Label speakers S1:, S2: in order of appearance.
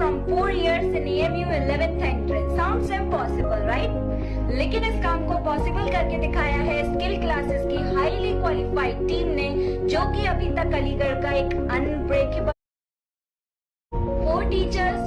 S1: from 4 years in AMU 11th entrance. Sounds impossible, right? लेकिन इस काम को पॉसिबल करके दिखाया है स्किल क्लासेस की हाईली क्वालिफाइड टीम ने जो कि अभी तक अलीगढ़ का एक अनब्रेकेबल फोर टीचर्स